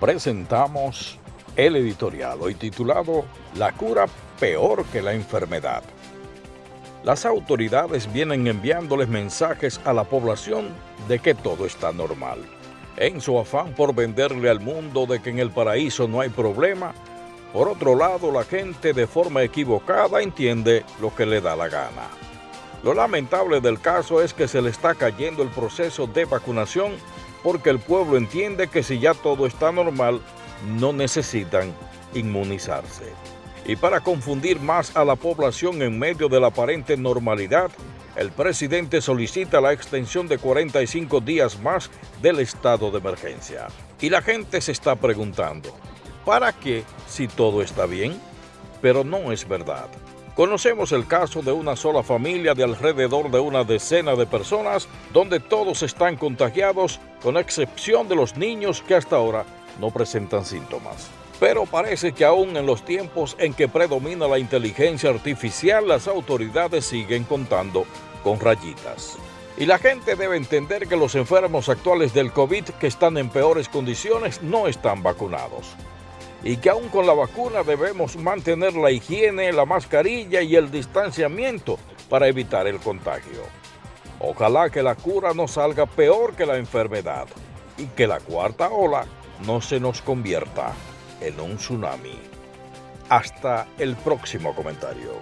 presentamos el editorial hoy titulado La cura peor que la enfermedad. Las autoridades vienen enviándoles mensajes a la población de que todo está normal. En su afán por venderle al mundo de que en el paraíso no hay problema, por otro lado la gente de forma equivocada entiende lo que le da la gana. Lo lamentable del caso es que se le está cayendo el proceso de vacunación porque el pueblo entiende que si ya todo está normal, no necesitan inmunizarse. Y para confundir más a la población en medio de la aparente normalidad, el presidente solicita la extensión de 45 días más del estado de emergencia. Y la gente se está preguntando, ¿para qué si todo está bien? Pero no es verdad. Conocemos el caso de una sola familia de alrededor de una decena de personas donde todos están contagiados con excepción de los niños que hasta ahora no presentan síntomas. Pero parece que aún en los tiempos en que predomina la inteligencia artificial, las autoridades siguen contando con rayitas. Y la gente debe entender que los enfermos actuales del COVID que están en peores condiciones no están vacunados. Y que aún con la vacuna debemos mantener la higiene, la mascarilla y el distanciamiento para evitar el contagio. Ojalá que la cura no salga peor que la enfermedad y que la cuarta ola no se nos convierta en un tsunami. Hasta el próximo comentario.